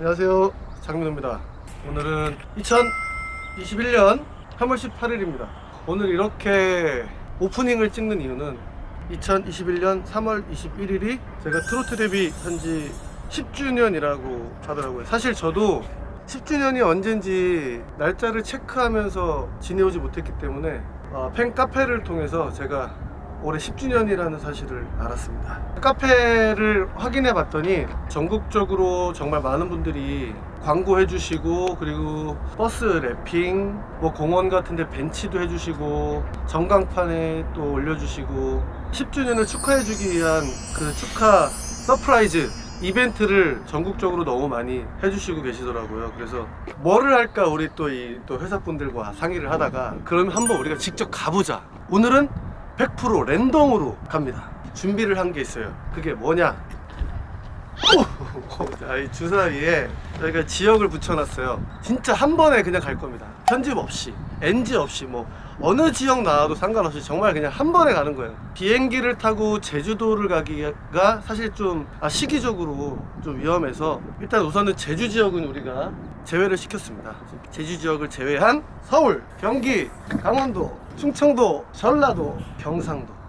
안녕하세요. 장민호입니다. 오늘은 2021년 3월 18일입니다. 오늘 이렇게 오프닝을 찍는 이유는 2021년 3월 21일이 제가 트로트 데뷔 한지 10주년이라고 하더라고요. 사실 저도 10주년이 언젠지 날짜를 체크하면서 지내오지 못했기 때문에 어, 팬 카페를 통해서 제가 올해 10주년이라는 사실을 알았습니다. 카페를 확인해 봤더니 전국적으로 정말 많은 분들이 광고해 주시고 그리고 버스 wrapping 뭐 공원 같은 데 벤치도 해 주시고 전광판에 또 올려 주시고 10주년을 축하해 주기 위한 그 축하 surprise 이벤트를 전국적으로 너무 많이 해주시고 계시더라고요. 그래서 뭐를 할까 우리 또 이또 회사분들과 상의를 하다가 그러면 한번 우리가 직접 가보자. 오늘은 100% 랜덤으로 갑니다. 준비를 한 게 있어요. 그게 뭐냐? 오! 자, 이 주사 위에 저희가 지역을 붙여놨어요. 진짜 한 번에 그냥 갈 겁니다. 편집 없이, NG 없이, 뭐, 어느 지역 나와도 상관없이 정말 그냥 한 번에 가는 거예요. 비행기를 타고 제주도를 가기가 사실 좀 아, 시기적으로 좀 위험해서 일단 우선은 제주 지역은 우리가 제외를 시켰습니다. 제주 지역을 제외한 서울, 경기, 강원도, 충청도, 전라도, 경상도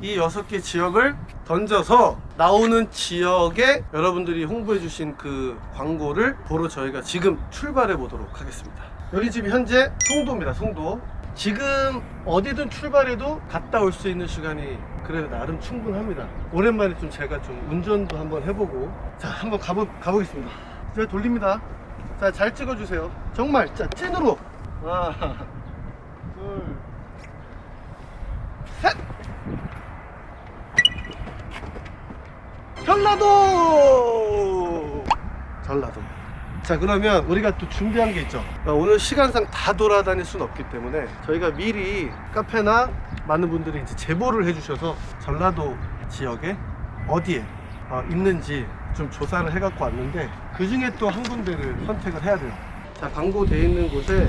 이 여섯 개 지역을 던져서 나오는 지역에 여러분들이 홍보해 주신 그 광고를 보러 저희가 지금 출발해 보도록 하겠습니다. 여기 집이 현재 송도입니다. 송도. 지금 어디든 출발해도 갔다 올 수 있는 시간이 그래도 나름 충분합니다. 오랜만에 좀 제가 좀 운전도 한번 해보고 자 한번 가보, 가보겠습니다. 제가 돌립니다. 자 잘 찍어주세요. 정말 자 찐으로 하나 둘 셋. 전라도! 전라도. 자 그러면 우리가 또 준비한 게 있죠. 어, 오늘 시간상 다 돌아다닐 수는 없기 때문에 저희가 미리 카페나 많은 분들이 이제 제보를 해주셔서 전라도 지역에 어디에 어, 있는지 좀 조사를 해갖고 왔는데 그 중에 또 한 군데를 선택을 해야 돼요. 자 광고돼 있는 곳에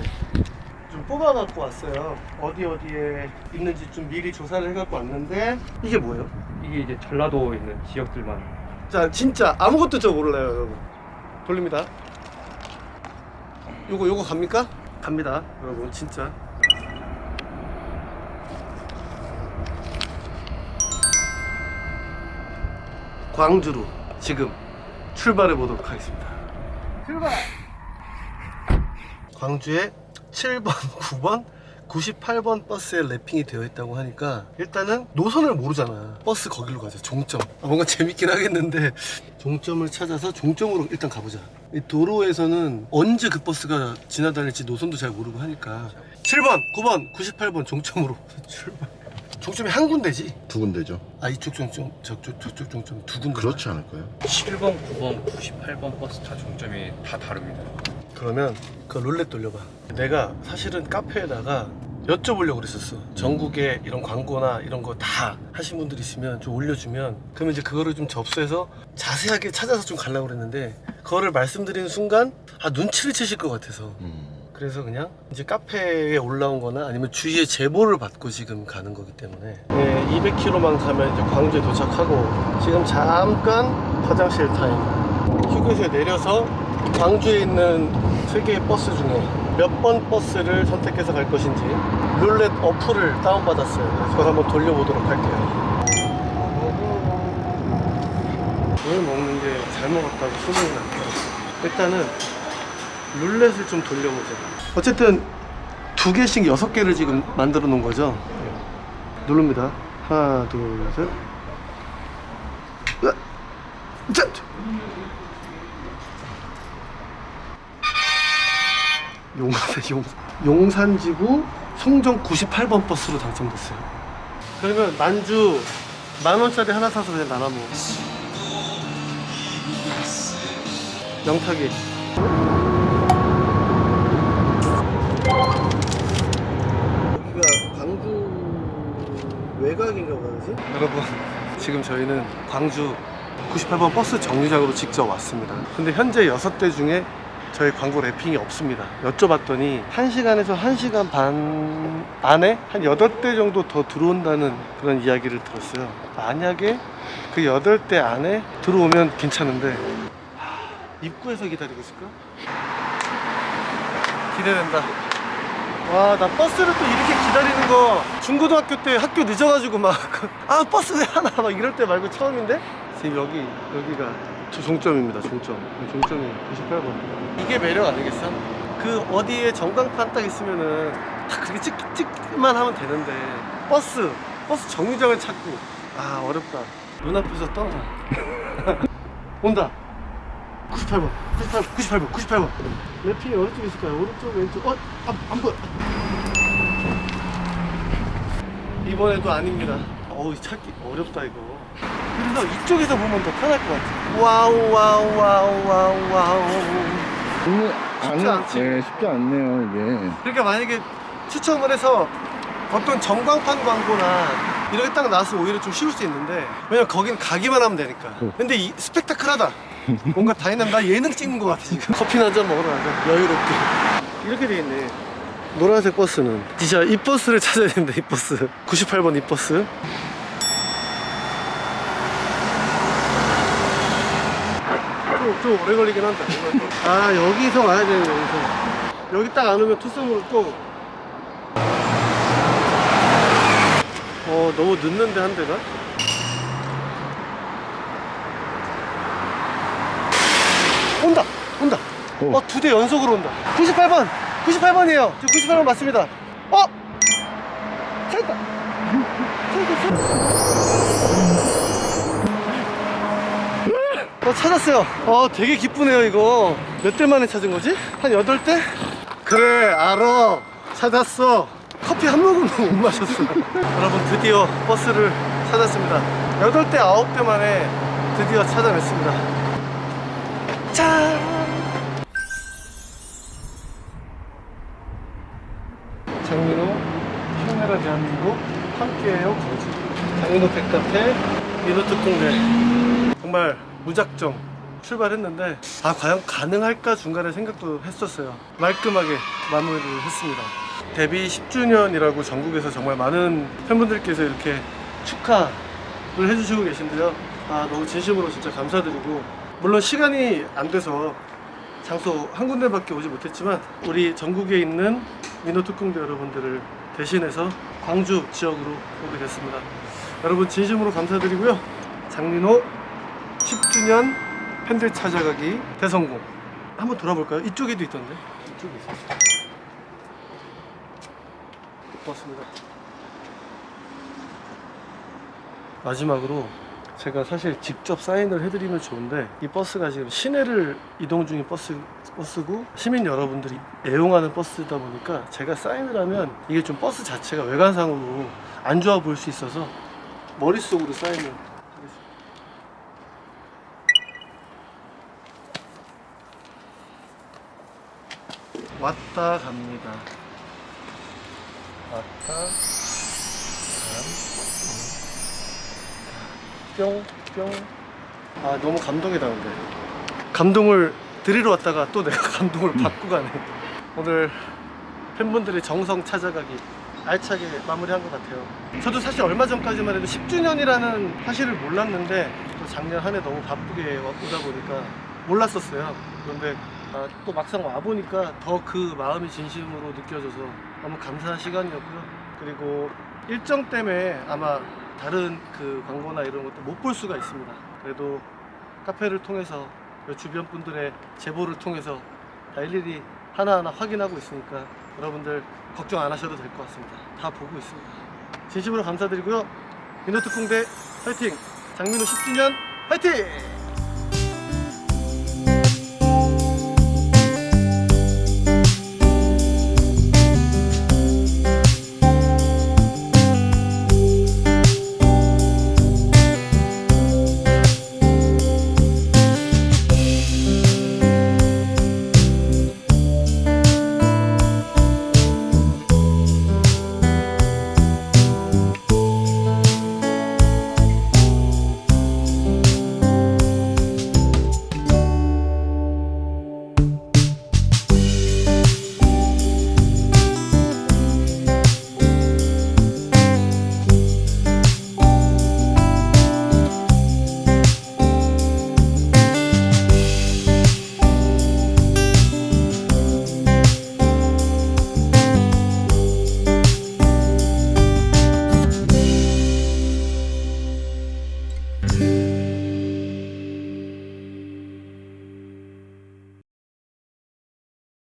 좀 뽑아갖고 왔어요. 어디 어디에 있는지 좀 미리 조사를 해갖고 왔는데 이게 뭐예요? 이게 이제 전라도에 있는 지역들만 자 진짜 아무것도 저 몰라요 여러분. 돌립니다. 요거 요거 갑니까? 갑니다 여러분 진짜. 광주로 지금 출발해 보도록 하겠습니다. 출발! 광주에 7번 9번 98번 버스에 랩핑이 되어 있다고 하니까 일단은 노선을 모르잖아. 버스 거기로 가자. 종점. 아, 뭔가 재밌긴 하겠는데 종점을 찾아서 종점으로 일단 가보자. 이 도로에서는 언제 그 버스가 지나다닐지 노선도 잘 모르고 하니까. 7번 9번 98번 종점으로. 출발 종점이 한 군데지? 두 군데죠. 아 이쪽 종점 저쪽 저쪽 종점 두 군데. 그렇지 않을까요? 7번, 9번, 98번 버스 차 종점이 다 다릅니다. 그러면 그 룰렛 돌려봐. 내가 사실은 카페에다가 여쭤보려고 그랬었어. 전국에 이런 광고나 이런 거 다 하신 분들 있으면 좀 올려주면. 그러면 이제 그거를 좀 접수해서 자세하게 찾아서 좀 가려고 그랬는데 그거를 말씀드리는 순간 아 눈치를 채실 것 같아서. 음. 그래서 그냥 이제 카페에 올라온 거나 아니면 주위에 제보를 받고 지금 가는 거기 때문에. 네, 200km만 가면 이제 광주에 도착하고 지금 잠깐 화장실 타임. 휴게소에 내려서 광주에 있는 세 개의 버스 중에 몇 번 버스를 선택해서 갈 것인지 룰렛 어플을 다운받았어요. 그걸 한번 돌려보도록 할게요. 오늘 먹는 게 잘 먹었다고 소문이 났다 일단은 룰렛을 좀 돌려보자 어쨌든 두 개씩 여섯 개를 지금 만들어 놓은 거죠? 누릅니다. 하나 둘셋. 자! 용산, 용, 용산지구 송정 98번 버스로 당첨됐어요. 그러면 만주 만원짜리 하나 사서 그냥 나눠 먹어. 명타기 여기가 광주 외곽인가 보다지? 여러분 지금 저희는 광주 98번 버스 정류장으로 직접 왔습니다. 근데 현재 6대 중에 저희 광고 랩핑이 없습니다 여쭤봤더니 1시간에서 1시간 반 안에 한 8대 정도 더 들어온다는 그런 이야기를 들었어요 만약에 그 8대 안에 들어오면 괜찮은데 하, 입구에서 기다리고 있을까? 기대된다. 와, 나 버스를 또 이렇게 기다리는 거 중고등학교 때 학교 늦어가지고 막, 아, 버스 왜 하나? 막 이럴 때 말고 처음인데? 지금 여기, 여기가 저 종점입니다, 종점. 종점이 98번. 이게 매력 아니겠어? 그 어디에 전광판 딱 있으면은 다 그렇게 찍, 찍기만 하면 되는데 버스, 버스 정류장을 찾고 아, 어렵다. 눈앞에서 떠나. 온다. 98번, 98번, 98번, 98번. wrapping이 어느 쪽에 있을까요? 오른쪽, 왼쪽? 어? 안, 안 보여. 이번에도 아닙니다. 어우, 찾기 어렵다, 이거. 그래서 이쪽에서 보면 더 편할 것 같아. 와우, 와우, 와우, 와우, 와우. 쉽지 않지? 네, 쉽지 않네요 이게. 그러니까 만약에 추첨을 해서 어떤 전광판 광고나 이렇게 딱 나왔으면 오히려 좀 쉬울 수 있는데 왜냐면 거긴 가기만 하면 되니까. 근데 이 스펙타클하다. 뭔가 다이나믹 나 예능 찍는 것 같아 지금. 커피 한잔 먹으러 가자. 여유롭게. 이렇게 돼 있네. 노란색 버스는. 진짜 이 버스를 찾아야 된다 이 버스. 98번 이 버스 좀, 좀 오래 걸리긴 한다 아 여기서 와야 되는 여기서 여기 딱 안 오면 투썸으로 또 어, 너무 늦는데 한 대가? 온다! 온다! 오. 어, 두 대 연속으로 온다. 98번! 98번이에요. 저 98번 맞습니다. 어! 찾았다! 찾았어. 어, 찾았어요. 어, 되게 기쁘네요, 이거. 몇 대 만에 찾은 거지? 한 8대? 그래, 알아. 찾았어. 커피 한 모금도 못 마셨어. 여러분, 드디어 버스를 찾았습니다. 8대, 9대 만에 드디어 찾아냈습니다. 짠! 장민호, 카메라 대한민국, 함께해요, 거지. 장민호 백카페, 민호 특공대. 정말 무작정 출발했는데, 아, 과연 가능할까 중간에 생각도 했었어요. 말끔하게 마무리를 했습니다. 데뷔 10주년이라고 전국에서 정말 많은 팬분들께서 이렇게 축하를 해주시고 계신데요. 아, 너무 진심으로 진짜 감사드리고, 물론 시간이 안 돼서 장소 한 군데밖에 오지 못했지만 우리 전국에 있는 민호특공대 여러분들을 대신해서 광주 지역으로 오게 됐습니다. 여러분 진심으로 감사드리고요. 장민호 10주년 팬들 찾아가기 대성공. 한번 돌아볼까요? 이쪽에도 있던데. 이쪽에 있었어. 고맙습니다. 마지막으로 제가 사실 직접 사인을 해드리면 좋은데 이 버스가 지금 시내를 이동 중인 버스, 버스고 시민 여러분들이 애용하는 버스다 보니까 제가 사인을 하면 이게 좀 버스 자체가 외관상으로 안 좋아 보일 수 있어서 머릿속으로 사인을 하겠습니다. 왔다 갑니다. 왔다 감. 뿅, 뿅. 아, 너무 감동이다, 근데. 감동을 드리러 왔다가 또 내가 감동을 받고 가네. 오늘 팬분들의 정성 찾아가기 알차게 마무리한 것 같아요. 저도 사실 얼마 전까지만 해도 10주년이라는 사실을 몰랐는데 또 작년 한 해 너무 바쁘게 와- 오다 보니까 몰랐었어요. 그런데 아, 또 막상 와보니까 더 그 마음이 진심으로 느껴져서 너무 감사한 시간이었고요. 그리고 일정 때문에 아마 다른 그 광고나 이런 것도 못 볼 수가 있습니다. 그래도 카페를 통해서 그 주변 분들의 제보를 통해서 다 일일이 하나하나 확인하고 있으니까 여러분들 걱정 안 하셔도 될 것 같습니다. 다 보고 있습니다. 진심으로 감사드리고요. 민호특공대 화이팅! 장민호 10주년 화이팅!